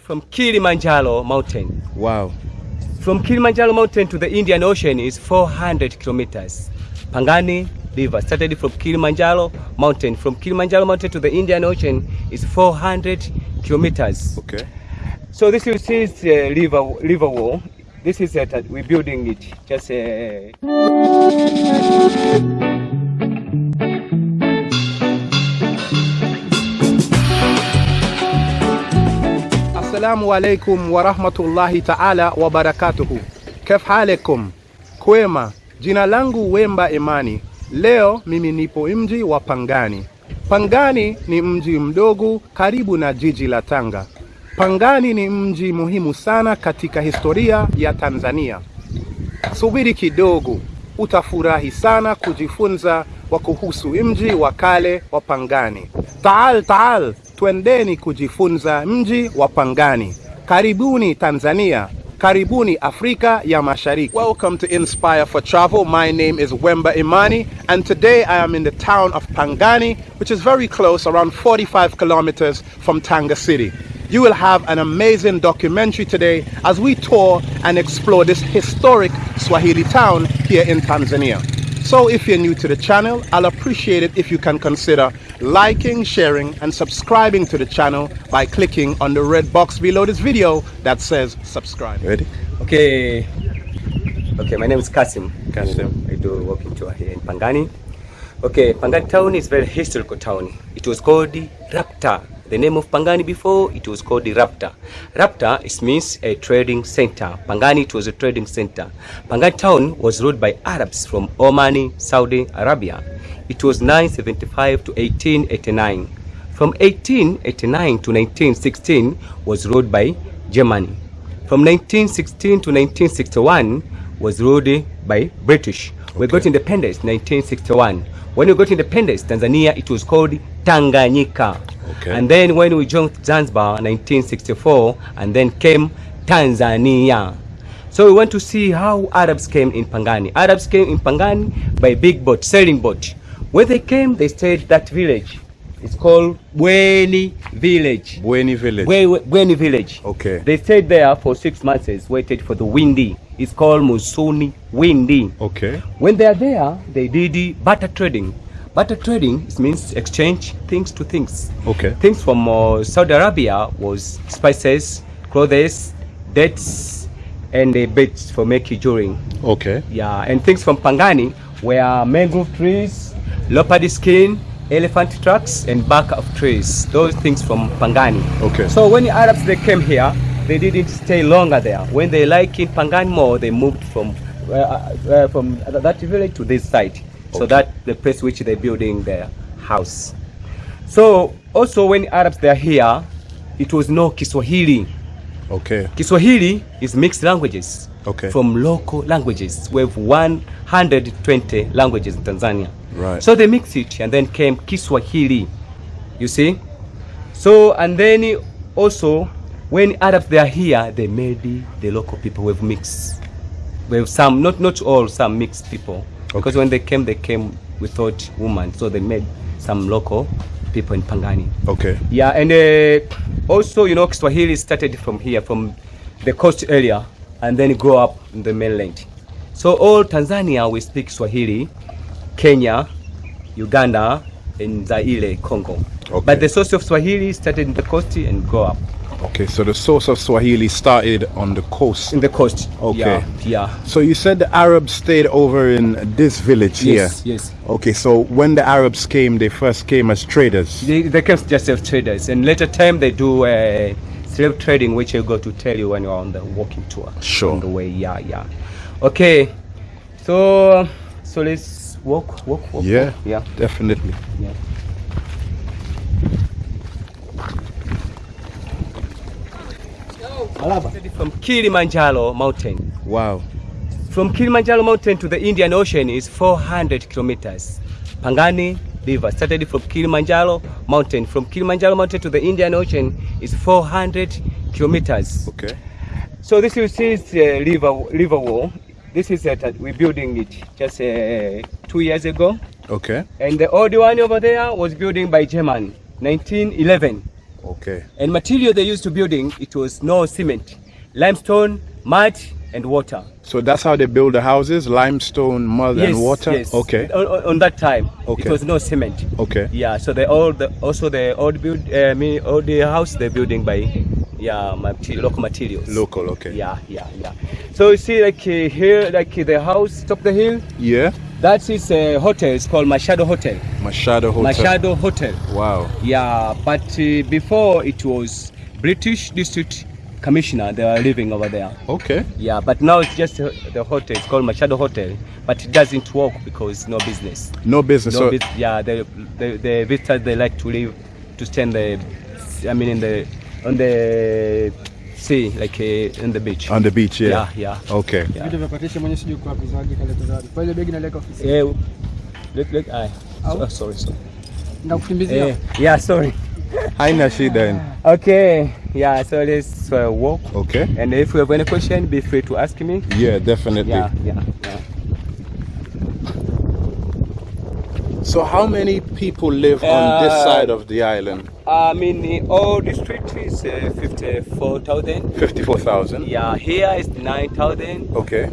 From Kilimanjaro mountain. Wow. From Kilimanjaro mountain to the Indian Ocean is 400 kilometers. Pangani River started from Kilimanjaro mountain. From Kilimanjaro mountain to the Indian Ocean is 400 kilometers. Okay. So this you see is uh, river river wall. This is uh, we're building it. Just uh, Assalamu alaikum wa rahmatullahi ta'ala wa barakatuhu. Kef halekum? Kwema. Jina langu Wemba Imani. Leo mimi nipo mji wa Pangani. Pangani ni mji mdogo karibu na jiji la Tanga. Pangani ni mji muhimu sana katika historia ya Tanzania. Subiri kidogo, utafurahi sana kujifunza wa kuhusu mji wa kale wa Pangani. Taal taal, twendeni kujifunza mji wa Pangani. Karibuni Tanzania. Karibuni Afrika ya Mashariki. Welcome to Inspire for Travel. My name is Wemba Imani, and today I am in the town of Pangani, which is very close, around 45 kilometers from Tanga City. You will have an amazing documentary today as we tour and explore this historic Swahili town here in Tanzania. So if you're new to the channel, I'll appreciate it if you can consider liking, sharing, and subscribing to the channel by clicking on the red box below this video that says subscribe. Ready? okay. Okay, my name is Kasim. Kasim. I do walking tour here in Pangani. Okay, Pangani town is very historical town. It was called the Rhapta. The name of Pangani before it was called Rhapta. Rhapta it means a trading center. Pangani it was a trading center. Pangani town was ruled by Arabs from Oman, Saudi Arabia. It was 975 to 1889. From 1889 to 1916 was ruled by Germany. From 1916 to 1961 was ruled by British. We got independence 1961. When we got independence, Tanzania, it was called Tanganyika. Okay. And then when we joined Zanzibar 1964, and then came Tanzania. So we want to see how Arabs came in Pangani. Arabs came in Pangani by big boat, sailing boat. When they came, they stayed that village. It's called Bweni village. Bueni Village. Bwe- Bweni village. Okay. They stayed there for six months, waited for the windy. It's called Musuni Windy. Okay. When they are there, they did barter trading. Barter trading means exchange things to things. Okay. Things from uh, Saudi Arabia was spices, clothes, dates, and uh, beds for making jewelry. Okay. Yeah, and things from Pangani were mangrove trees, leopard skin, elephant tracks, and bark of trees. Those things from Pangani. Okay. So when the Arabs they came here, they didn't stay longer there. When they like in Pangani more, they moved from uh, uh, from that village to this side. So that the place which they're building their house. So also when Arabs they are here, it was no Kiswahili. Okay. Kiswahili is mixed languages Okay. from local languages. We have 120 languages in Tanzania. Right. So they mixed it and then came Kiswahili. You see? So and then also when Arabs they are here, they made the, local people with mixed. We have some, not not all, some mixed people. Because when they came, they came without women, so they made some local people in Pangani. Okay. Yeah, and uh, also, you know, Swahili started from here, from the coast area, and then grow up in the mainland. So all Tanzania, we speak Swahili, Kenya, Uganda, and Zaire, Congo. Okay. But the source of Swahili started in the coast and grow up Okay. So the source of Swahili started on the coast. in the coast. Okay. Yeah. yeah. So you said the Arabs stayed over in this village Yes, here. yes. Yes. Okay. So when the Arabs came, they first came as traders. They, they came just as traders, and later time they do uh, slave trading, which I go to tell you when you're on the walking tour. Sure. On the way, yeah, yeah. Okay, so so let's walk, walk, walk. Yeah. walk. yeah, Definitely. yeah. From Kilimanjaro mountain. Wow. From Kilimanjaro mountain to the Indian Ocean is 400 kilometers. Pangani River started from Kilimanjaro mountain. From Kilimanjaro mountain to the Indian Ocean is 400 kilometers. Okay. So this you see is uh, river river wall. This is uh, we're building it just uh, two years ago, Okay. and the old one over there was building by German, 1911. Okay. And material they used to building, it was no cement, limestone, mud, and water. So that's how they build the houses: limestone, mud, yes, and water. Yes. Okay. On, on- that time, Okay. it was no cement. Okay. Yeah. So they all the, also the old build, uh, me all the house they're building by, yeah, material, local materials. Local. Okay. Yeah, yeah, yeah. So you see, like uh, here, like uh, the house top the hill. Yeah. That is a hotel. It's called Machado Hotel. Machado Hotel. Machado Hotel. Wow. Yeah, but uh, before it was British District Commissioner. They were living over there. Okay. Yeah, but now it's just uh, the hotel. It's called Machado Hotel, but it doesn't work because no business. No business. No so bus- yeah, the, the the visitors they like to live to stay in the, I mean in the on the sea, like uh, in the beach. on the beach. Yeah. Yeah, yeah. Okay. Yeah. vitu vya patisha mwenye sijui kwa wapi zawadi kaleta kwa ile begi naleka ofisi Eh, look, look, I, So, oh, sorry, sorry. ndakukimbizia Eh, yeah, sorry. Haina shida. Okay, yeah, so let's uh, walk. Okay. And if you have any question, be free to ask me. Yeah, definitely. Yeah, yeah, So how many people live on this Uh, side of the island? I mean, all district is uh, 54,000. Fifty-four thousand. Yeah, here is 9,000. Okay.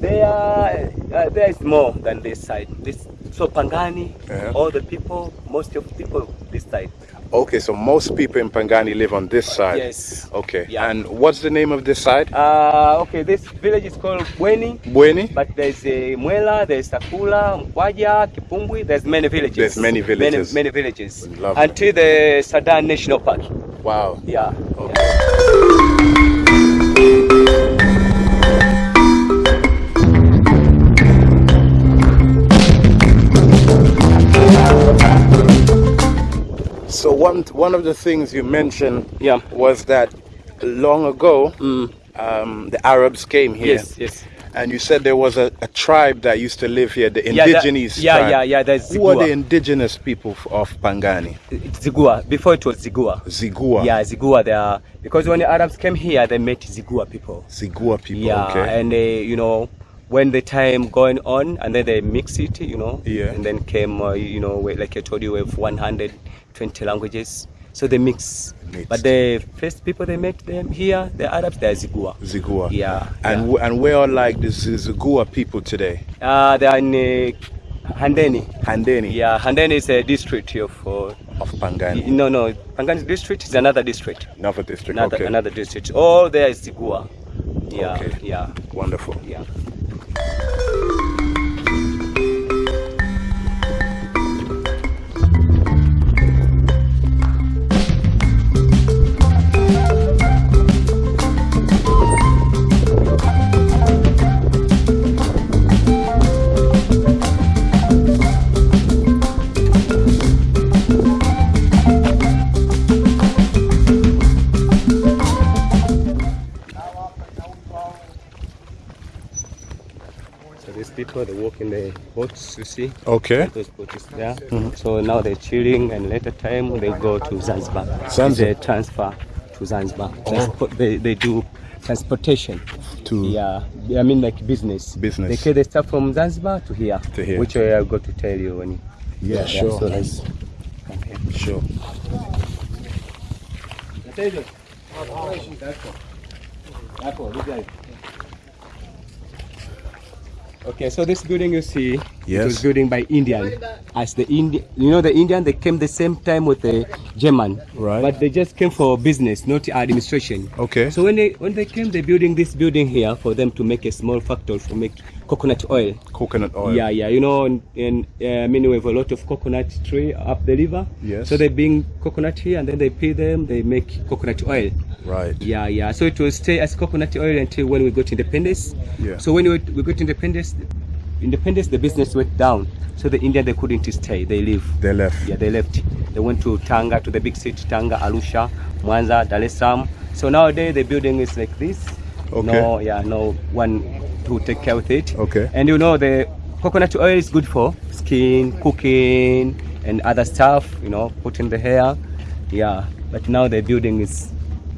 There, uh, there is more than this side. This so Pangani, Uh-huh. all the people, most of the people this side. Okay. So most people in Pangani live on this side. Yes. Okay. Yeah. And what's the name of this side? Uh, okay, this village is called Bweni, Bueni. but there's a Mwela, there's Sakula, Mkwaja, Kipumbwi. There's many villages. There's many villages. Many, many villages. Lovely. Until the Saadani National Park. Wow. Yeah. Okay. So one one of the things you mentioned Yeah. was that long ago um, the Arabs came here. Yes, yes. And you said there was a, a tribe that used to live here, the Yeah, that- indigenous yeah, tribe. yeah, yeah, that's Who are the indigenous people of Pangani? Zigua. Before it was Zigua. Zigua. Yeah, Zigua. They are because when the Arabs came here, they met Zigua people. Zigua people. Yeah, okay. and they, you know, when the time going on, and then they mix it, you know, Yeah. and then came, uh, you know, like I told you, we have 120 languages, so they mix. Mixed. But the first people they met them here, the Arabs, they're Zigua. Zigua. Yeah, And yeah. and where are like the Zigua people today? Uh, they are in uh, Handeni. Handeni Yeah, Handeni is a district of. Uh, of Pangani. no, no, Pangani district is another district. Another district. Another, okay. another district. All there is Zigua. Yeah, Okay. yeah, Wonderful. yeah. People they walk in the boats, you see. Okay. Those boats there. Mm-hmm. So now they're chilling, and later time they go to Zanzibar. Zanzibar. They transfer to Zanzibar. Oh. Transport, they, they do transportation. To- yeah, I mean like business. Business. They carry the stuff from Zanzibar to here. To here. Which I got to tell you when. You, Yeah, sure. So let's come here. Sure. Okay, so this building you see, it Yes. was building by Indian. As the Indian, you know, the Indian they came the same time with the German, Right. But they just came for business, not administration. Okay. So when they when they came, they building this building here for them to make a small factory for make coconut oil. Coconut oil. Yeah, yeah. You know, and, and uh, I mean, we have a lot of coconut tree up the river. Yes. So they bring coconut here, and then they peel them. They make coconut oil. Right. Yeah, yeah. So it will stay as coconut oil until when we got independence. Yeah. So when we, we got independence, independence, the business went down. So the Indian they couldn't stay. They leave. They left. Yeah, they left. They went to Tanga, to the big city, Tanga, Arusha, Mwanza, Dar es Salaam. So nowadays the building is like this. Okay. No, yeah, no one to take care with it. Okay. And you know the coconut oil is good for skin, cooking, and other stuff. You know, put in the hair. Yeah. But now the building is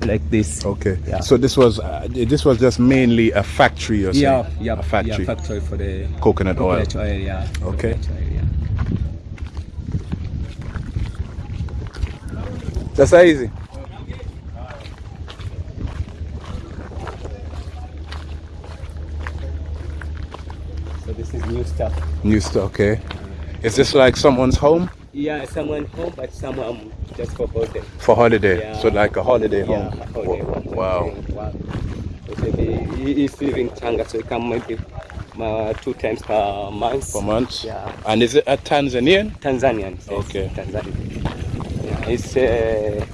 like this. Okay. Yeah. So this was uh, this was just mainly a factory, you're saying? Yeah, yeah, A factory. Yeah, factory for the Coconut oil. coconut oil. Yeah. Okay. Coconut oil, yeah. Sasa hizi new stuff. New stuff. Okay. Is this like someone's home Yeah, someone home, but someone just for holiday. for holiday? Yeah. So like a holiday home. Yeah, holiday home. Wow. Wow. So he, he is living Tanga, so he come maybe uh, two times per month. Per month. Yeah. And is it a Tanzanian? Tanzanian. yes, Okay. Tanzanian. Yeah, he's uh,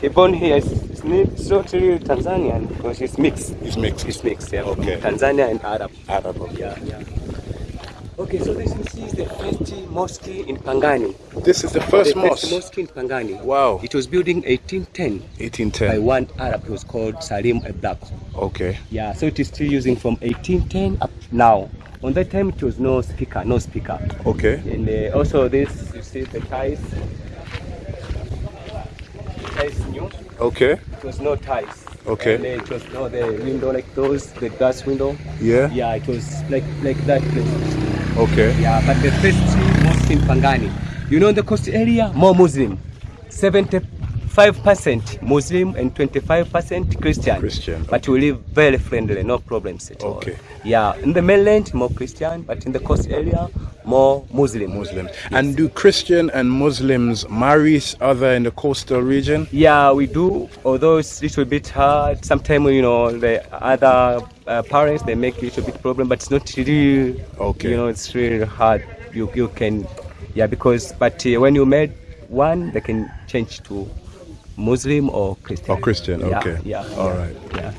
he born here. It's it's not really Tanzanian because it's mixed. He's mixed. It's mixed. Yeah. Okay. Tanzania and Arab. Arab. Yeah, yeah. Okay, so this is is the first mosque in Pangani. This is the first the mosque. first mosque in Pangani. Wow. It was built in 1810 by 1810. one Arab who was called Salim Abdak. Okay. Yeah, so it is still using from 1810 up now. On that time, it was no speaker, no speaker. Okay. And uh, also this, you see the ties. Ties new. Okay. It was no ties. Okay. And uh, it was no the window like those, the glass window. Yeah. Yeah, it was like like that place. Okay. Yeah, but the first mosque in Pangani. You know, in the coast area, more Muslim. 75% Muslim and 25% Christian. Christian, But we live very friendly, no problems at all. Okay. Yeah, in the mainland, more Christian, but in the coast area, more Muslim. Muslims. And do Christian and Muslims marry each other in the coastal region? Yeah, we do, although it's a little bit hard. Sometimes, you know, the other uh, parents, they make a little bit problem, but it's not really, Okay. you know, it's really hard. You, you can, yeah, because, but uh, when you made one, they can change to Muslim or Christian. Or Christian, Yeah, okay. Yeah. All yeah, right. Yeah.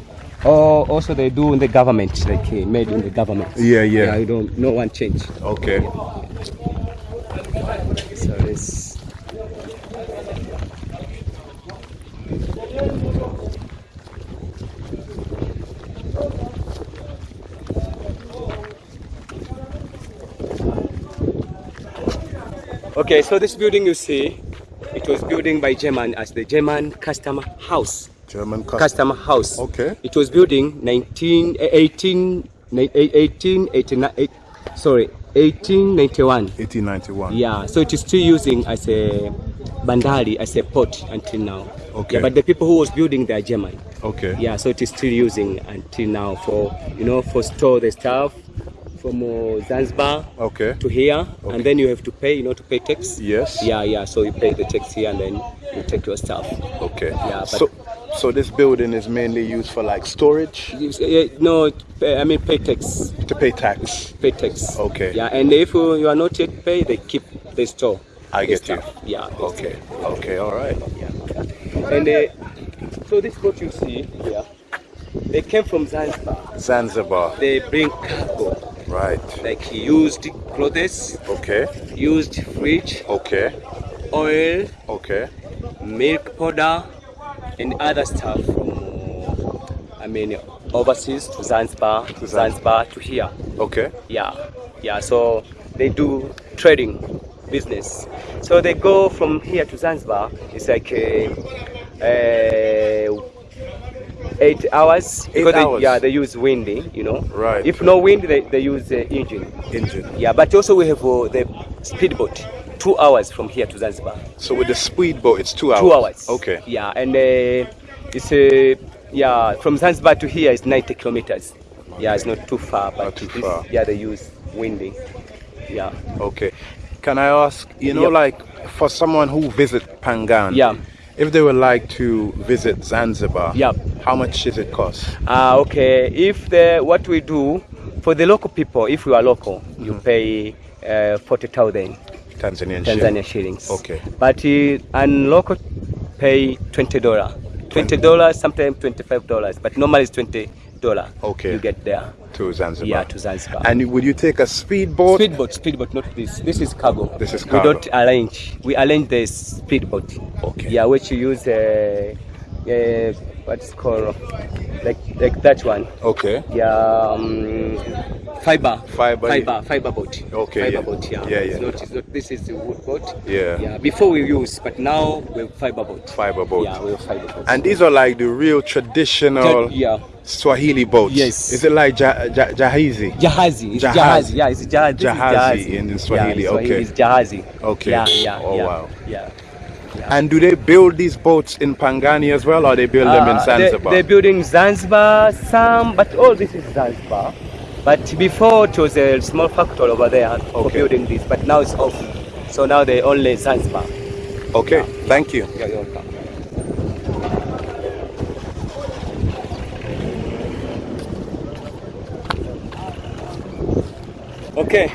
Or also they do in the government, like uh, made in the government. Yeah, yeah. Yeah, you don't, no one change. Okay. So it's, Okay, so this building you see, it was building by German as the German Customer House. German custom. Customer House. Okay. It was building 19, eh, 18, ni- eh, 1889, eh, sorry, 1891. 1891. Yeah, so it is still using as a bandari, as a port until now. Okay. Yeah, but the people who was building they are German. Okay. Yeah, so it is still using until now for you know for store the stuff from uh, Zanzibar Okay. to here, Okay. and then you have to pay, you know, to pay tax. Yes. Yeah, yeah. So you pay the tax here, and then you take your stuff. Okay. Yeah, but- so, so this building is mainly used for like storage No, I mean pay tax. to pay tax. Pay tax. Okay. Yeah, and if you are not yet pay, they keep the store. I get you. Yeah. Okay. Okay. All right. Yeah. And uh, so this boat you see here, they came from Zanzibar. Zanzibar. They bring cargo, Right. like used clothes, Okay. used fridge, Okay. oil, Okay. milk powder, and other stuff from, I mean, overseas to Zanzibar, to Zanzibar to here. Okay. Yeah, yeah. So they do trading business. So they go from here to Zanzibar. It's like uh, uh, eight hours. Eight they- hours. yeah, they use windy. You know. Right. If no wind, they, they use uh, engine. Engine. Yeah, but also we have uh, the speedboat. Two hours from here to Zanzibar. So with the speedboat, it's two hours. Two hours. Okay. Yeah, and uh, it's uh, yeah from Zanzibar to here is 90 kilometers. Yeah, it's not too far, but Not too far. yeah, they use windy. Yeah. Okay. Can I ask, you know, Yep. like for someone who visit Pangan, Yeah. if they would like to visit Zanzibar, Yep. how much does it cost? Ah, okay. If the what we do for the local people, if you are local, you Mm-hmm. pay uh, forty thousand Tanzanian Tanzania shilling. shillings. Okay. But uh, and local pay twenty dollar. Twenty dollars, sometimes twenty five dollars, but normally it's twenty dollar. Okay. You get there. to Zanzibar. Yeah, to Zanzibar. And would you take a speedboat? Speedboat, speedboat, not this. This is cargo. This is cargo. We don't arrange. We arrange the speedboat. Okay. Yeah, which you use uh, uh, what's called like like that one. Okay. Yeah, um, fiber. Fiber, Fiber. Fiber boat. Okay, Fiber yeah. boat. Yeah. Yeah, It's not, it's not, this is the wood boat. Yeah. Yeah. Before we use, but now we have fiber boat. Fiber boat. Yeah, we have fiber boat. And these are like the real traditional yeah. Swahili boats. Yes. Is it like ja- ja- jahazi? Jahazi. It's Jahazi. Yeah, it's jahazi. Jahazi in- Swahili, Yeah, in okay. It's jahazi. Okay. Yeah, yeah, Oh, yeah. wow. Yeah. And do they build these boats in Pangani as well, or they build them in Uh, Zanzibar? They, they're building Zanzibar, some, but all this is Zanzibar. But before it was a small factory over there for building this, but now it's off. So now they only Zanzibar. Okay, thank you. Yeah, you're welcome. Okay,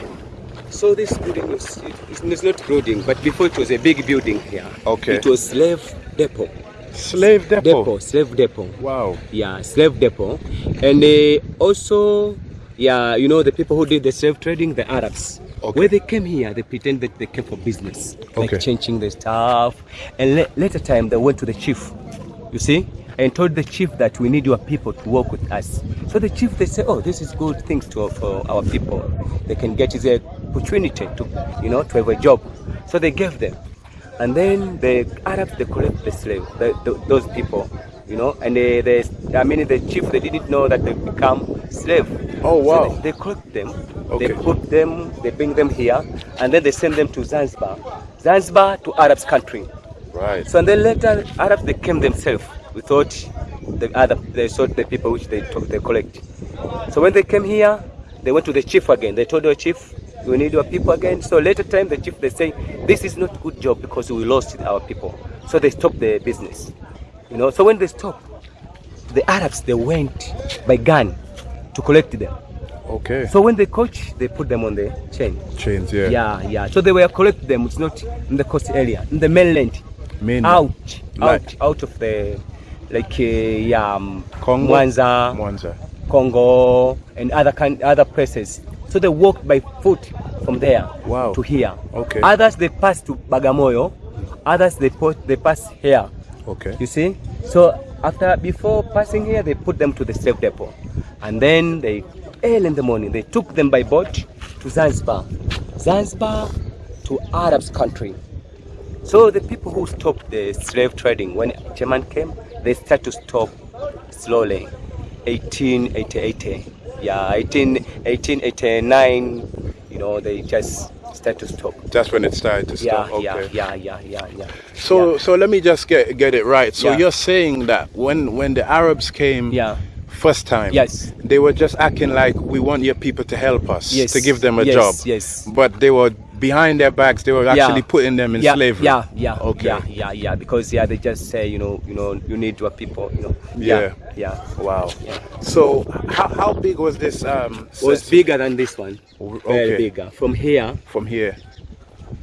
so this building is it, it's not building, but before it was a big building here. Okay. It was slave depot. Slave depot. Depot, slave depot. Wow. Yeah, slave depot, and uh, also, yeah, you know the people who did the slave trading, the Arabs. Okay. Where they came here, they pretend that they came for business, like Okay. changing the stuff. And la- later time, they went to the chief, you see, and told the chief that we need your people to work with us. So the chief, they say, oh, this is good things to for our people. They can get the opportunity to, you know, to have a job. So they gave them. And then the Arabs, they collect the slave, the, the, those people, you know, and they, they, I mean, the chief, they didn't know that they become slave. Oh, wow. So they, they collect them, Okay. they put them, they bring them here, and then they send them to Zanzibar. Zanzibar to Arabs country. Right. So and then later, Arabs, they came themselves without the other, they sought the people which they took, they collect. So when they came here, they went to the chief again. They told the chief, we need your people again. So later time, the chief, they say, this is not good job because we lost our people. So they stopped the business. You know, so when they stopped, the Arabs, they went by gun to collect them. Okay. So when they coach, they put them on the chain. Chains, yeah. Yeah, yeah. So they were collect them. It's not in the coast area, in the mainland. Mainland. Out, Like- out, out of the like uh, yeah, um, Congo? Mwanza, Mwanza. Congo, and other kind, other places. So they walked by foot from there Wow. to here. Okay. Others they pass to Bagamoyo. Others they put they pass here. Okay. You see? So after before passing here, they put them to the slave depot, and then they early in the morning they took them by boat to Zanzibar, Zanzibar to Arabs country. So the people who stopped the slave trading when German came, they start to stop slowly. 1888, yeah, 18, 1889, you know, they just start to stop. That's when it started to stop. yeah, Okay. yeah, yeah, yeah, yeah. So yeah. so let me just get get it right. So Yeah. you're saying that when when the Arabs came yeah. first time, Yes. they were just acting like we want your people to help us, Yes. to give them a Yes, job. yes. But they were behind their backs. They were Yeah. actually putting them in yeah, slavery. Yeah, yeah, Okay. yeah, yeah, yeah. Because yeah, they just say you know, you know, you need your people, you know. Yeah. yeah. Wow. Yeah. So how, how big was this? Um, It was bigger than this one. Very bigger. From here from here.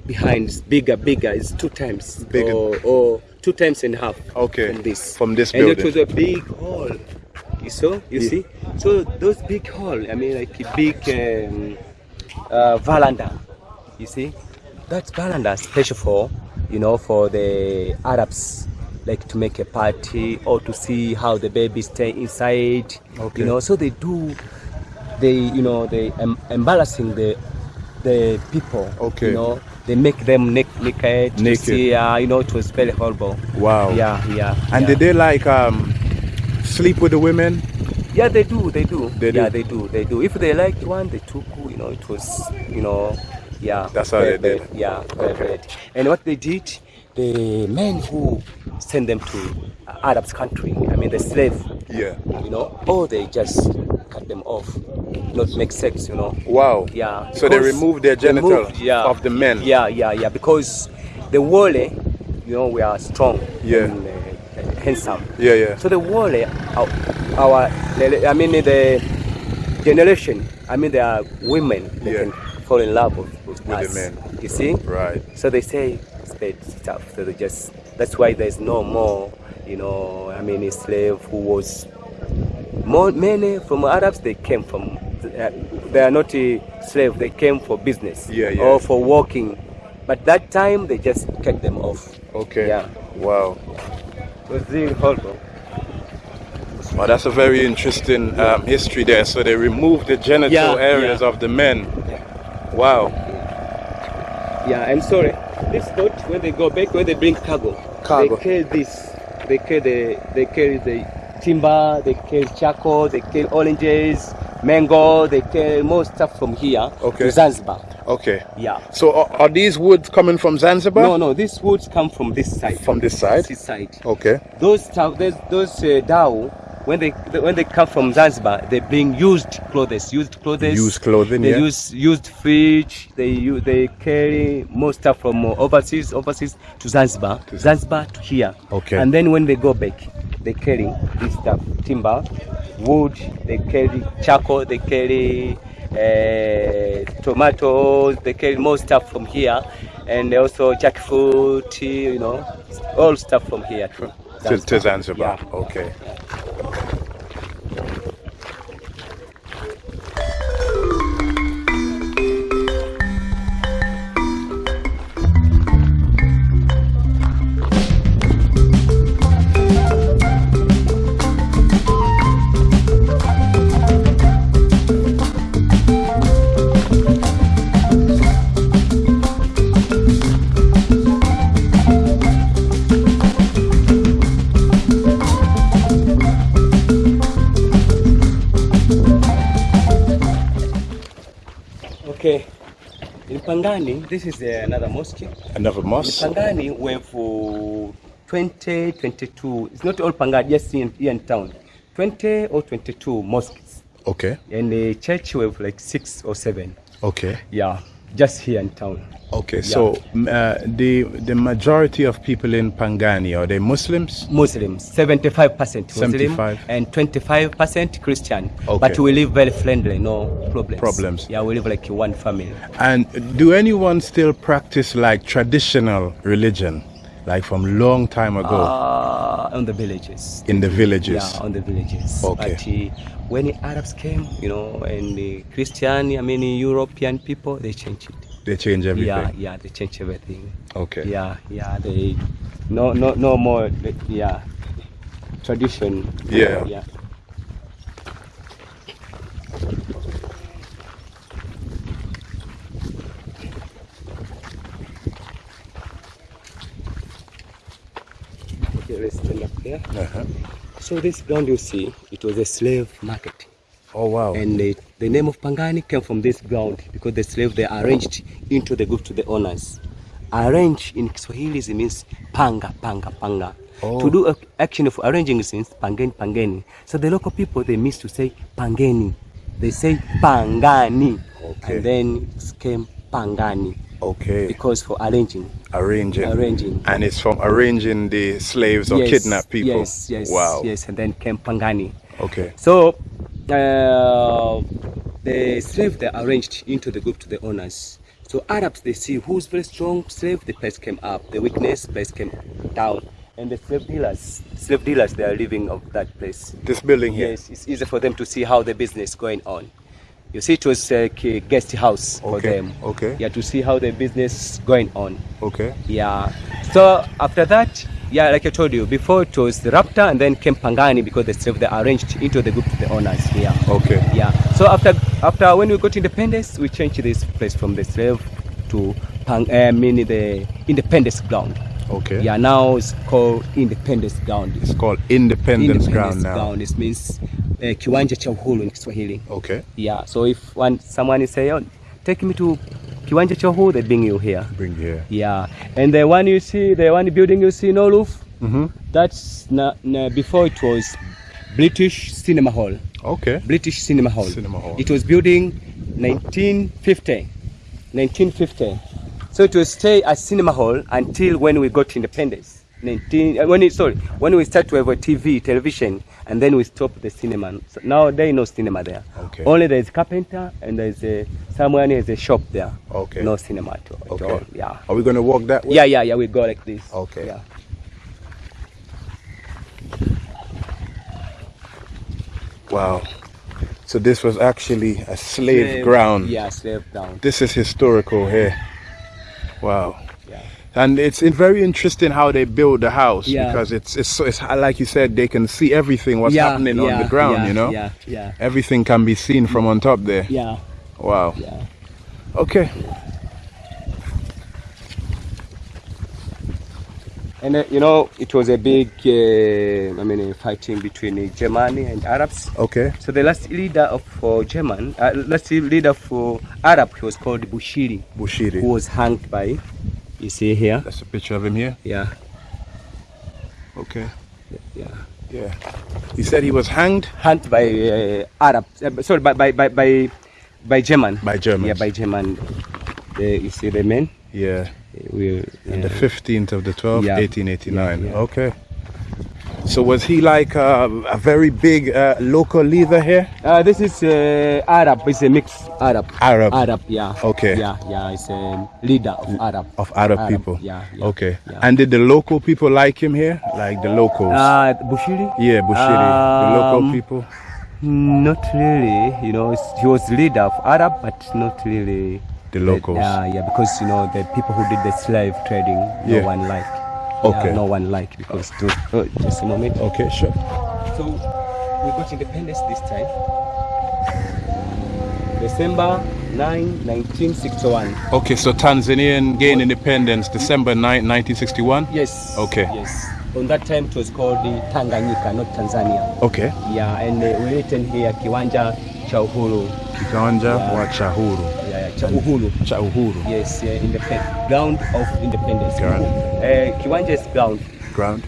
behind, bigger, bigger. It's two times Bigger. or, or two times and a half. Okay. From this. From this building. and it was a big hall. You saw? You Yeah. see? So those big hall. I mean, like a big um, uh, veranda. You see? That's veranda special for, you know, for the Arabs, like to make a party or to see how the babies stay inside. Okay. You know, so they do. They, you know, they em- embarrassing the the people. Okay. You know, they make them naked. naked. see, uh, you know, it was very horrible. Wow. Yeah, yeah. And yeah. did they like um, sleep with the women? Yeah, they do. They do. They yeah, do? they do. They do. If they liked one, they took. You know, it was. You know, yeah. That's how very they did. Yeah, Okay. And what they did, the men who send them to Arabs country. I mean, the slave. Yeah. You know, or they just cut them off, not make sex. You know. Wow. Yeah. So they removed their they genital moved, yeah, of the men. Yeah, yeah, yeah. Because the Wale, you know, we are strong. Yeah. And, uh, handsome. Yeah, yeah. So the Wale, our, our, I mean the generation. I mean there are women that Yeah. can fall in love with, with, With the men. You see. Right. So they say it's bad stuff. So they just. That's why there's no more. You know, I mean, a slave who was more many from Arabs. They came from. Uh, they are not a slave. They came for business Yeah, yeah. or for working. But that time they just cut them off. Okay. Yeah. Wow. Was really horrible. Well, that's a very interesting um, history there. So they removed the genital Yeah, areas yeah. of the men. Wow. Yeah, I'm sorry. This boat, when they go back, when they bring cargo, Cargo. they carry this. They carry the, they carry the timber, they carry charcoal, they carry oranges, mango, they carry more stuff from here Okay. to Zanzibar. Okay. Yeah. So are, are these woods coming from Zanzibar? No, no, these woods come from this side. From this side? This side. Okay. Those those, those uh, dhow, when they when they come from Zanzibar, they bring used clothes, used clothes, Used clothing, They yeah. use used fridge. They use, they carry more stuff from overseas, overseas to Zanzibar, to Zanzibar to here. Okay. And then when they go back, they carry this stuff: timber, wood. They carry charcoal. They carry uh, tomatoes. They carry more stuff from here, and also jackfruit. Tea, you know, all stuff from here too. To, to Zanzibar. Yeah. Okay. Okay. In Pangani, this is uh, another mosque. Another In mosque. Pangani, we have uh, 20, 22. It's not all Pangani, just in, here in town. 20 or 22 mosques. Okay. And the church we have like six or seven. Okay. Yeah, just here in town. Okay. So uh, the the majority of people in Pangani are they Muslims? Muslims, 75% Muslim 75. and 25% Christian. Okay. But we live very friendly, no problems. Problems. Yeah, we live like one family. And do anyone still practice like traditional religion, like from long time ago Uh, on the villages. in the villages? Yeah, on the villages. Okay. But uh, when the Arabs came, you know, and the Christian, I mean, European people, they changed it. They change everything. Yeah, yeah, they changed everything. Okay. Yeah, yeah, they no, no, no more. Yeah, tradition. Yeah. yeah. Okay, let's stand up there. Uh-huh. So this ground you see, it was a slave market. Oh wow. And the, the name of Pangani came from this ground because the slaves they arranged into the group to the owners. Arrange in Kiswahili means panga, panga, panga. Oh. To do a action of arranging means pangeni, pangeni. So the local people they miss to say pangeni. They say pangani. Okay. And then it came pangani okay. because for arranging. Arranging. Arranging. And it's from arranging the slaves or Yes, kidnapped people. Yes, yes, Wow. yes, and then came pangani. Okay. So uh, the slave they arranged into the group to the owners. So Arabs they see who's very strong slave, the place came up. The weakness place came down. And the slave dealers, slave dealers, they are living of that place. This building here. Yes, it's easy for them to see how the business going on. You see, it was like a guest house for Okay, them. okay. Yeah, to see how the business going on. Okay. Yeah. So after that, yeah, like I told you before, it was the Raptor and then came Pangani because the slave they arranged into the group to the owners here. Okay. Yeah. So after after when we got independence, we changed this place from the slave to Pang, uh, meaning the independence ground. Okay. Yeah. Now it's called independence ground. It's called Independence, Ground now. ground. It means uh, kiwanja cha uhuru in Kiswahili. Okay. Yeah. So if one someone is saying, oh, take me to kiwanja cha uhuru, they bring you here. Bring here. Yeah, and the one you see, the one building you see, no roof, Mm-hmm. that's na, na, before it was British Cinema Hall. Okay. British Cinema Hall. Cinema Hall. It was building 1950. 1950. So it will stay as Cinema Hall until when we got independence. 19, uh, when it, sorry, when we start to have a TV, television, and then we stop the cinema. So now there is no cinema there. Okay. Only there is carpenter and there is a someone has a shop there. Okay. No cinema at all. at Okay. all. Yeah. Are we gonna walk that way? Yeah, yeah, yeah. We go like this. Okay. Yeah. Wow. So this was actually a slave, ground. Yeah, slave ground. This is historical here. Wow. Yeah. And it's in- very interesting how they build the house Yeah. because it's, it's so it's like you said they can see everything what's yeah, happening on the ground. you know, Yeah, yeah, everything can be seen from on top there. yeah, Wow. yeah. Okay. And uh, you know, it was a big, uh, I mean, fighting between uh, Germany and Arabs. Okay. So the last leader of uh, German, uh, last leader for Arab, he was called Bushiri, Bushiri. who was hanged by, you see here, That's a picture of him here. yeah, Okay. yeah. Yeah. He said he was hanged Hanged by uh, Arab. Uh, sorry, by by by by, by German. by German. Yeah, by German. You see the men. Yeah. We. And the 15th of the 12th, Yeah. 1889. Yeah, yeah. Okay. So was he like uh, a very big uh, local leader here? Uh, this is uh, Arab. It's a mixed Arab. Arab. Arab. Yeah. Okay. Yeah, yeah. It's a leader of Arab. Of Arab, people. Yeah. yeah Okay. yeah. And did the local people like him here? Like the locals? Uh, Bushiri? yeah, Bushiri. the local um, people? Not really. You know, he was leader of Arab, but not really. The locals. Yeah, yeah. Because you know the people who did the slave trading, no Yeah. one liked. Okay. Yeah, no one liked because. To, oh, just a moment. Okay, sure. So we got independence this time. December 9, 1961. Okay, so Tanzanian gained independence December 9, 1961? Yes. Okay. Yes. On that time it was called the Tanganyika, not Tanzania. Okay. Yeah, and uh, we written here Kiwanja cha Uhuru. Kiwanja Yeah. wa. Yeah, yeah, cha Uhuru, cha Uhuru. Yes, yeah. in the ground of independence. Ground. Uh, Kiwanja is ground. Ground.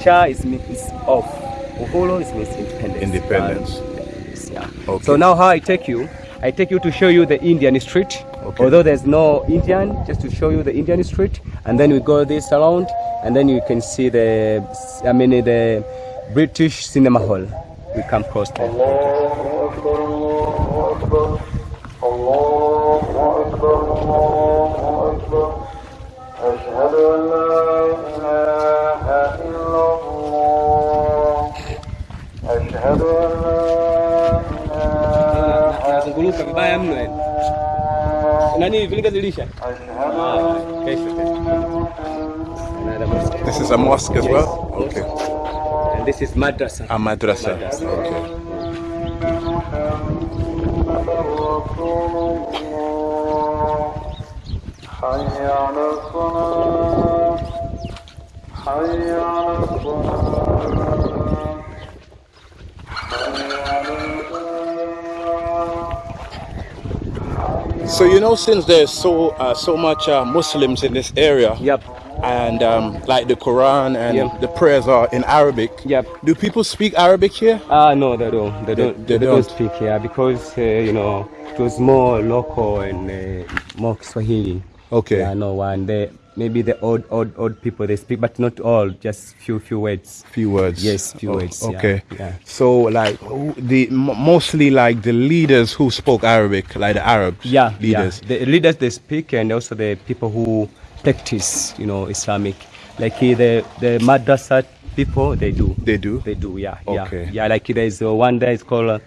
Cha is, means of. Uhuru is means independence. Independence. Ah, yes, yeah. Okay. So now how I take you, I take you to show you the Indian street. Okay. Although there's no Indian, just to show you the Indian street, and then we go this around, and then you can see the, I mean the British Cinema Hall. We come across there. Allah, Allah, Allah. This is a mosque as Yes. well? Okay. And this is madrasa. A madrasa. Madrasa. Okay. حي على الصلاة حي على الصلاة حي على الفلاح So you know, since there's so uh, so much uh, Muslims in this area, Yep. and um, like the Quran and Yep. the prayers are in Arabic. Yep. Do people speak Arabic here? Ah, no, they don't. They don't. they They, don't. don't speak here because uh, you know it was more local and uh, more Swahili. Okay. Yeah, no one. They maybe the old, old, old people they speak, but not all. Just few, few words. Few words. Yes, few Oh, words, Okay. yeah. So like the mostly like the leaders who spoke Arabic, like the Arabs. Yeah, Leaders. Yeah. The leaders they speak, and also the people who practice, you know, Islamic. Like uh, the the madrasa people, they do. They do? They do. Yeah. Okay. Yeah. Yeah. Like there's uh, one there is called. Uh,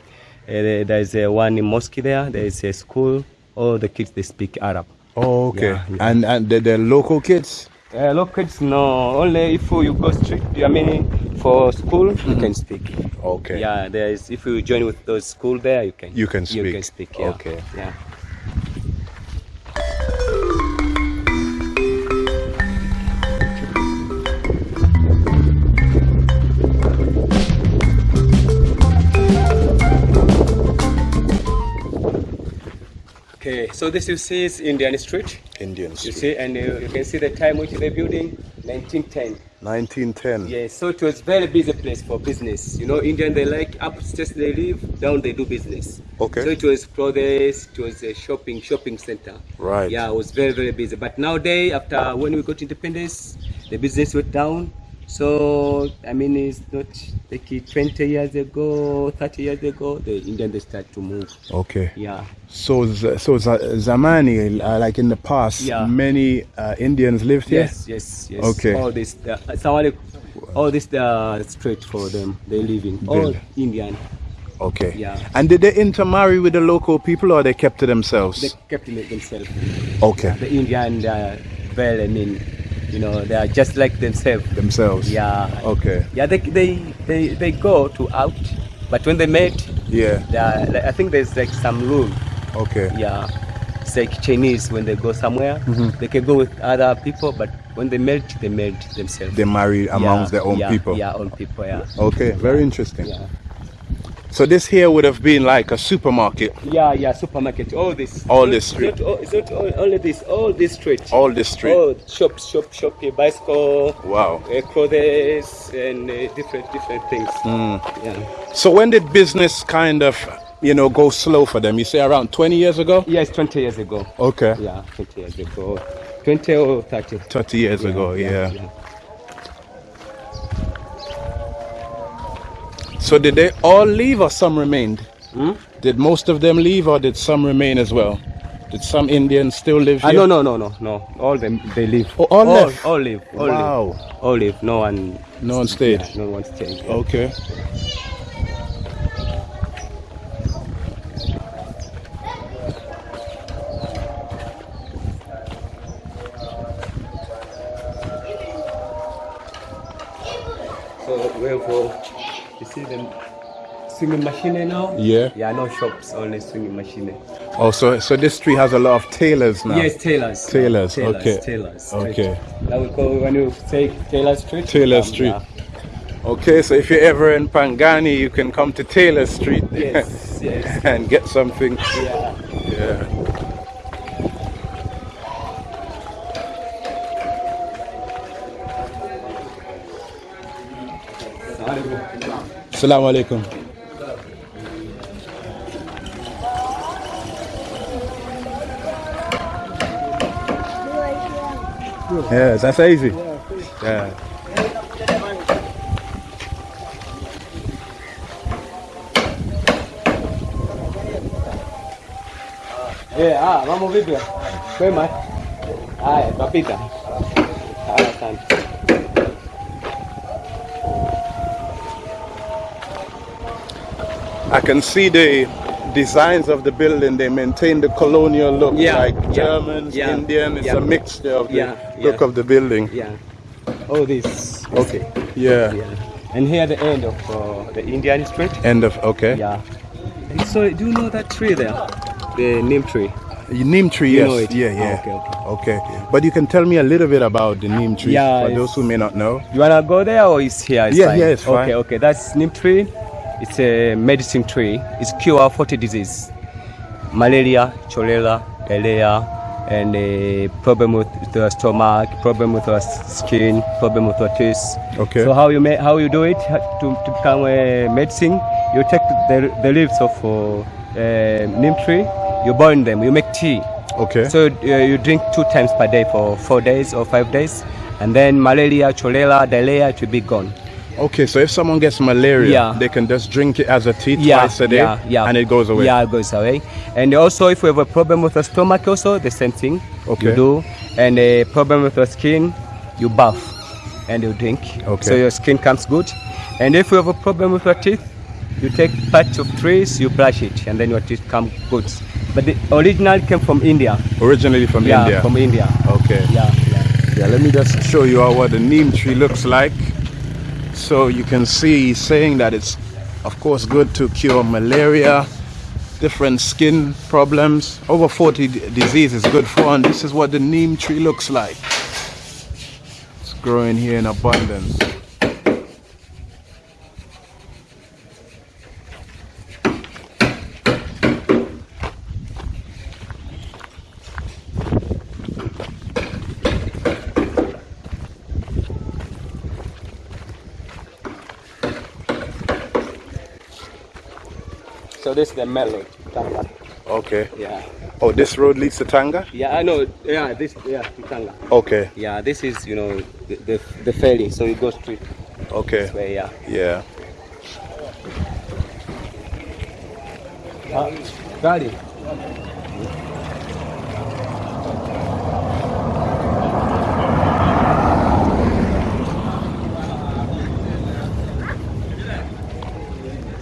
uh, there's uh, one in mosque there. There's a school. All the kids they speak Arab. Oh, okay. Yeah, yeah. And and the, the local kids. Uh, local kids no. Only if you go straight. I mean, for school you can speak. Okay. Yeah. There is. If you join with those school there, you can. You can speak. You speak. can speak. Yeah. Okay. Yeah. Okay, so this you see is Indian Street. Indians. You see, and uh, you can see the time which they're building, 1910. 1910. Yes, so it was very busy place for business. You know, Indian they like upstairs they live, down they do business. Okay. So it was clothes, it was a shopping shopping center. Right. Yeah, it was very very busy. But nowadays, after when we got independence, the business went down. So I mean, it's not like 20 years ago, 30 years ago, the Indian they start to move. Okay. Yeah. So so Zamani, uh, like in the past, Yeah. many uh, Indians lived here. Yes, yes, yes. Okay. All this, uh, all this, uh, straight for them. They live in all Indian. Okay. Yeah. And did they intermarry with the local people, or they kept to themselves? They kept it themselves. okay. The Indian, are very, I mean, you know, they are just like themselves. themselves. Yeah. Okay. Yeah, they, they, they, they go to out, but when they met, Yeah. they are, like, I think there's like some rule. Okay. Yeah. It's like Chinese when they go somewhere, Mm-hmm. they can go with other people, but when they met, they met themselves. They marry amongst Yeah, their own yeah, people. Yeah, own people. Yeah. Okay. Very interesting. Yeah. So this here would have been like a supermarket. Yeah, yeah, supermarket. All this. All this street. It's not, all- it's not all- only this. All this street. All this street. Oh, shop, shop, shop, bicycle, Wow. uh, clothes, and uh, different, different things. Mm. Yeah. So when did business kind of, you know, go slow for them? You say around 20 years ago? Yes, 20 years ago. Okay. Yeah, 20 years ago. 20 or 30. 30 years ago, yeah. So did they all leave or some remained? Hmm? Did most of them leave or did some remain as well? Did some Indians still live Ah, here? no, no, no, no, no. All them, they leave. Oh, all left? All leave. All Wow. leave. All leave. No one. No one stayed. Yeah, no one stayed. Okay. So we have, uh, you see them swinging machine now? Yeah. Yeah, no shops, only swinging machine. Oh, so, so this street has a lot of tailors now? Yes, tailors. Tailors, tailors okay. Tailors. street. Okay. That we call when you take Taylor Street. Taylor um, Street. yeah. Okay, so if you're ever in Pangani, you can come to Taylor Street Yes, yes. and get something. Yeah. Yeah. Assalamu alaikum. Yeah, that's easy. Yeah. Eh, ah, mambo vipi? Kwema? Haya, tutapita. Haya, asante. I can see the designs of the building. They maintain the colonial look, Yeah, like yeah, Germans, yeah, Indian. It's a mixture of the look of the building. Yeah. All this. Okay. Yeah. And here the end of uh, the Indian street. End of okay. Yeah. And so, do you know that tree there? The neem tree. Neem tree, You yes. know it? Yeah, yeah. Ah, okay, okay. But you can tell me a little bit about the neem tree Yeah, for those who may not know. You wanna go there or is here? It's Yeah, fine? yeah, it's fine. Okay, okay. That's neem tree. It's a medicine tree. It's cure 40 disease. Malaria, cholera, diarrhea, and a problem with the stomach, problem with the skin, problem with the teeth. Okay. So how you ma- how you do it to, to become a medicine? You take the, the leaves of uh, uh, neem tree, you burn them, you make tea. Okay. So uh, you drink two times per day for four days or five days, and then malaria, cholera, diarrhea it will be gone. Okay, so if someone gets malaria, Yeah. they can just drink it as a tea Yeah, twice a day yeah, yeah. and it goes away. Yeah, it goes away. And also, if you have a problem with the stomach, also the same thing Okay. you do. And a problem with the skin, you bath and you drink. Okay. So your skin comes good. And if you have a problem with your teeth, you take parts of trees, you brush it, and then your teeth come good. But the original came from India. Originally from yeah, India. from India. Okay. Yeah, yeah. Yeah, let me just show you all what the neem tree looks like. So you can see saying that it's of course good to cure malaria, different skin problems. Over 40 diseases good for and this is what the neem tree looks like. It's growing here in abundance. This is the melon. Tanga. Okay. Yeah. Oh, this road leads to Tanga? Yeah, I know. Yeah, this. Yeah, Tanga. Okay. Yeah, this is you know the the, the ferry, so you go straight Okay. this way. Yeah. Yeah. Uh, Gari.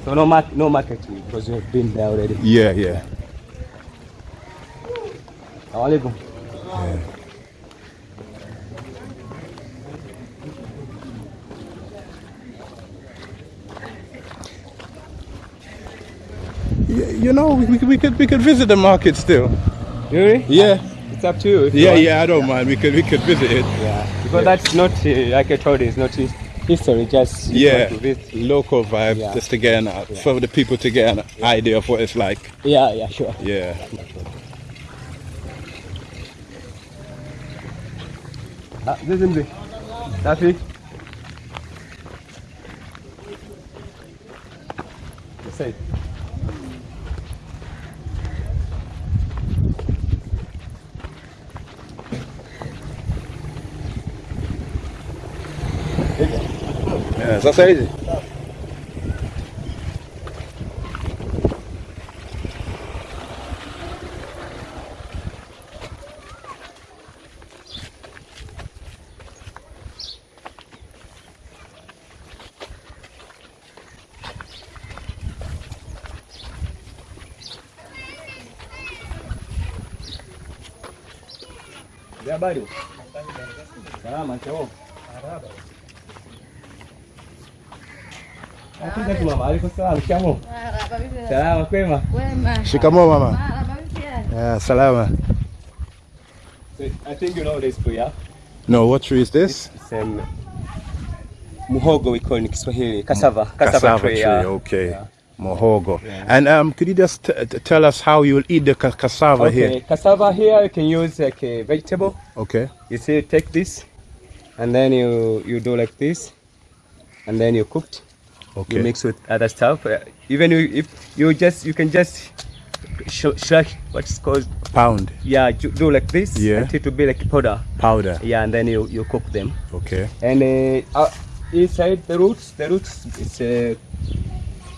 So no mark, no marketing because you've been there already. Yeah, yeah. Alaikum. Y- You know, we, we, could- we could we could visit the market still. Really? Yeah. It's up to you. if you Yeah, yeah, I don't mind. We could we could visit it. Yeah. Because that's not uh, like I told you, it's not uh, history, just Yeah, local vibe, Yeah. just to get an, for the people to get an idea of what it's like. Yeah, yeah, sure. Yeah. Ah, this is the Safi. Say. Yeah, É, só sair. Gabarito. Mama, aliko salama. Salama kwema. Shikamoo mama. Yeah, salama. So, I think you know this tree, yeah? No, what tree is this? It's um, muhogo we call in Kiswahili, cassava, cassava, Cassava tree. tree, yeah. okay. Yeah. Mohogo. And um, could you just tell us how you will eat the ca- cassava Okay, here? cassava here you can use like a vegetable. Okay. You see, take this, and then you you do like this, and then you cooked. Okay. You mix with other stuff. Uh, even you, if you just you can just sh- sh- what's called Pound yeah do like this Yeah. until to be like powder. powder. Yeah, and then you you cook them. Okay. And uh, uh, inside the roots, the roots it's uh,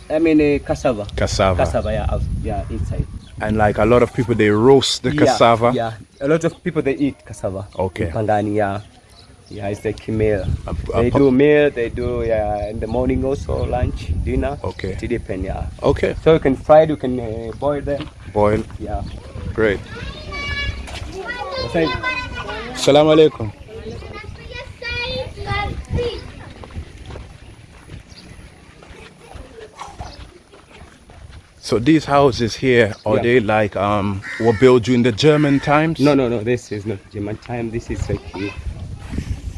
I mean uh, cassava. Cassava. Cassava, yeah, yeah, inside. And like a lot of people, they roast the Yeah, cassava. Yeah, a lot of people they eat cassava. Okay. Pangani, yeah. Yeah, it's like meal. A- a They do meal, they do yeah, in the morning also, lunch, dinner. Okay. It depends, yeah. Okay. So you can fry it, you can uh, boil them. Boil. Yeah. Great. Same. Assalamu alaikum. So these houses here, are Yeah. they like um were built during the German times? No, no, no. This is not German time. This is like, uh, so,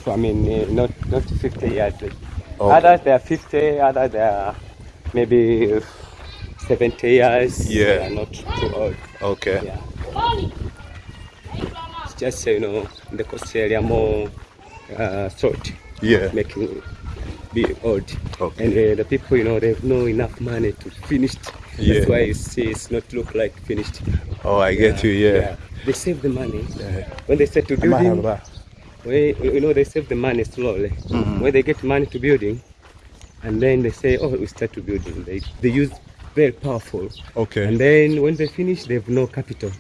I mean, uh, not not 50 years. Like, Okay. Others they are 50, others they are maybe uh, 70 years. Yeah. They are not too old. Okay. Yeah. It's just you know the coast area more uh, short, Yeah. making be old. Okay. And uh, the people you know they have no enough money to finish. Yeah. That's why you see it's not look like finished. Oh, I get you. Yeah. They save the money Yeah. when they start to building. When, you know they save the money slowly. Mhm. When they get money to building, and then they say, oh, we start to building. They they use very powerful. Okay. And then when they finish, they have no capital.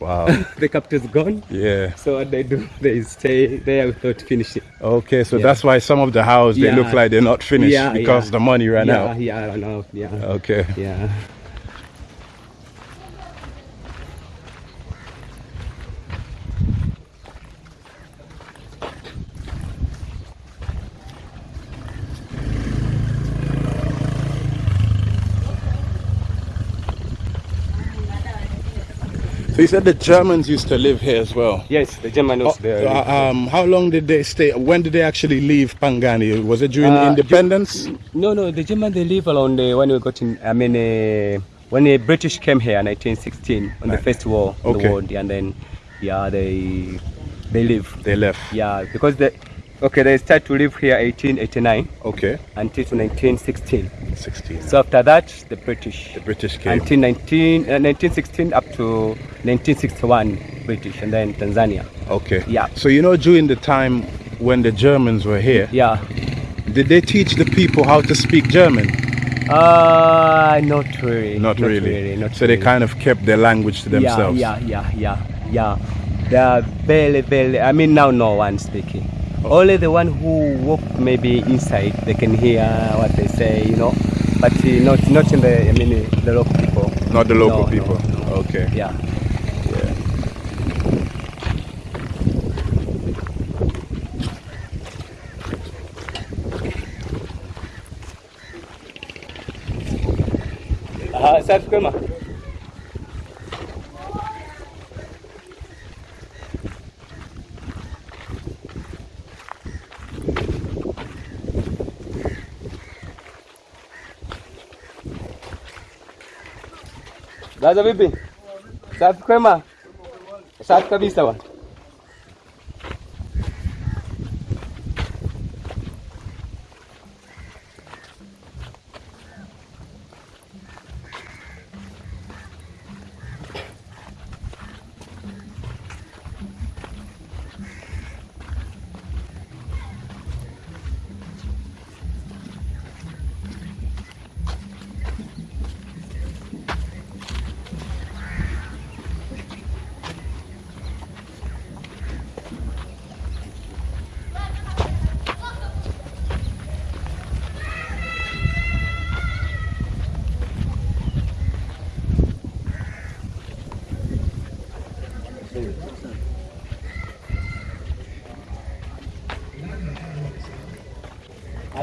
Wow. the capital is gone. yeah. So what they do, they stay there without finishing. Okay. So Yeah. that's why some of the houses they Yeah. look like they're not finished Yeah, because yeah. the money ran yeah, out. Yeah, I know. Yeah. Okay. Yeah. So you said the Germans used to live here as well. Yes, the Germans was there. Uh, um, how long did they stay? When did they actually leave Pangani? Was it during Uh, independence? No, no, the German they live around uh, when we got in. I mean, uh, when the British came here, in 1916, on the first war Okay. the world, and then yeah, they they live. They left. Yeah, because they okay, they start to live here 1889 Okay. until 1916. 16. So after that, the British. The British came. Until 19, uh, 1916 up to 1961, British, and then Tanzania. Okay. Yeah. So you know, during the time when the Germans were here, Yeah. did they teach the people how to speak German? Uh, not really. Not, really. not so they kind of kept their language to themselves. Yeah, yeah, yeah, yeah, yeah. They are very, very. I mean, now no one speaking. Only the one who walk maybe inside, they can hear what they say, you know. But uh, not not in the. I mean, the local people. Not the local No, no, people. no. Okay. Yeah. Ah, safi kwema. Laza vipi? Safi kwema? Safi kabisa bwana.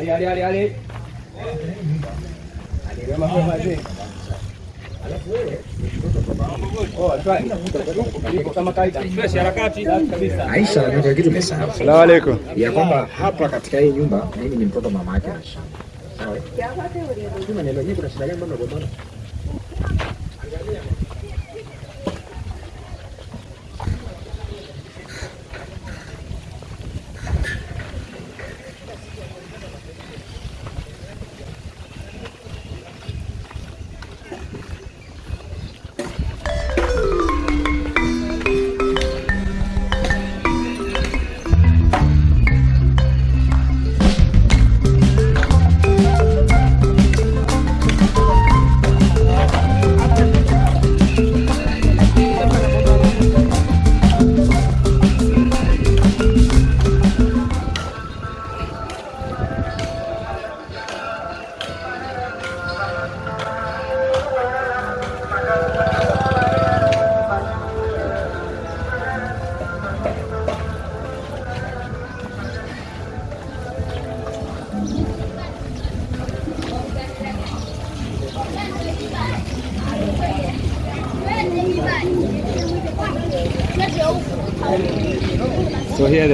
Ali ali ali ali. Ali wema kwema je? Oh, try. Kama kawaida. Fresh harakati kabisa. Aisha, kuna kitu nimesahau Salamu alaykum. ya kwamba hapa katika hii nyumba mimi ni mtoto mama yake Aisha. Sawa. Kuna shida gani mbona?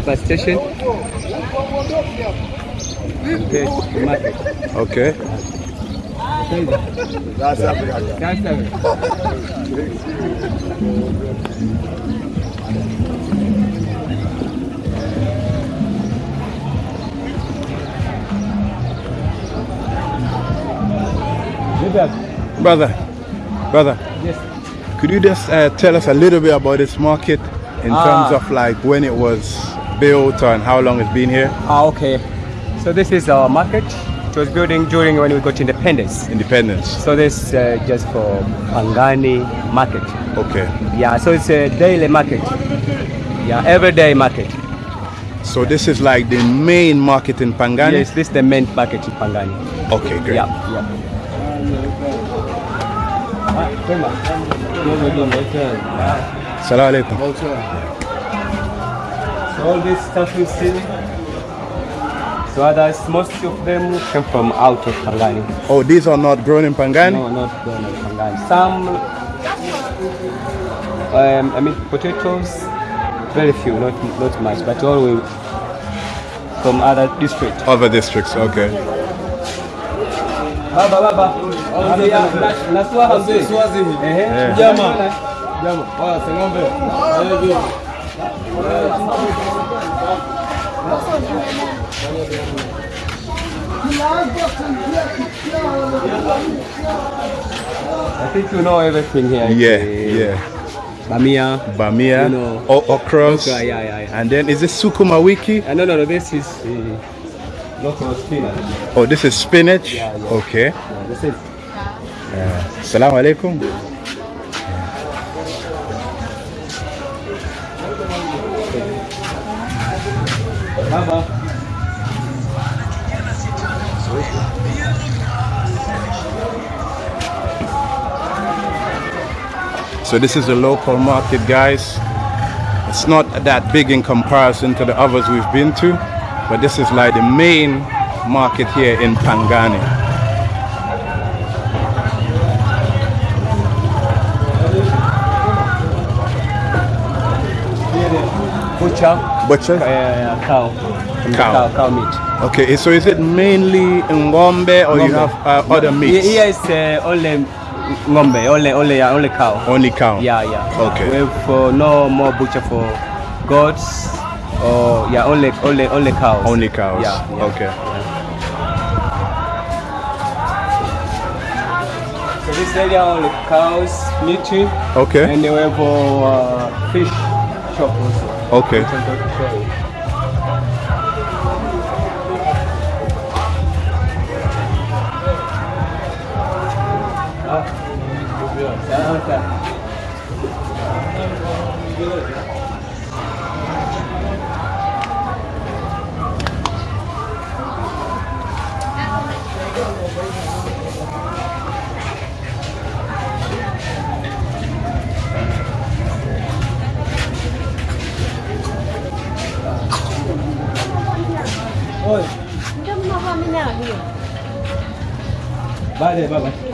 Bus station. Okay, the market. Okay. That's it. Brother, brother, Yes. could you just uh, tell us a little bit about this market in Ah. terms of like when it was built and how long it's been here? Ah, okay. So this is our market. It was building during when we got independence. Independence. So this uh, just for Pangani market. Okay. Yeah, so it's a daily market. Yeah, everyday market. So this is like the main market in Pangani? Yes, this is the main market in Pangani. Okay, great. Yeah, yeah. Salam alaikum. So all this stuff you see, so others, most of them came from out of Pangani. Oh, these are not grown in Pangani? No, not grown in Pangani. Some, um, I mean, potatoes, very few, not not much, but all we from other districts. Other districts, okay. Baba, baba. Ambia, na- nasua hamsi. Ehe. Yeah. I think you know everything here. Yeah, Eh, yeah. Bamia. Bamia, You know. o- okras. Okra, yeah, yeah, yeah. And then is this sukuma wiki? Uh, no, no, no, this is uh, local spinach. Oh, this is spinach? Yeah, yeah. Okay. Yeah, this is Salam alaikum. So this is a local market, guys. It's not that big in comparison to the others we've been to, but this is like the main market here in Pangani. Butcher. Butcher? Uh, cow. Cow. Cow, cow meat. Okay, so is it mainly ngombe or you have uh, other meats? Here is uh, only ng'ombe, only only yeah, only cow. Only cow. Yeah, yeah. Okay. We have uh, no more butcher for goats or yeah, only only only cows. Only cows. Yeah. yeah. Okay. So this area only cows, meat, Okay. and we have uh, fish shop also. Okay.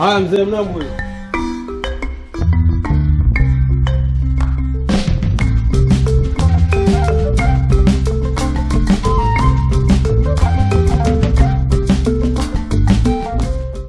Which I'm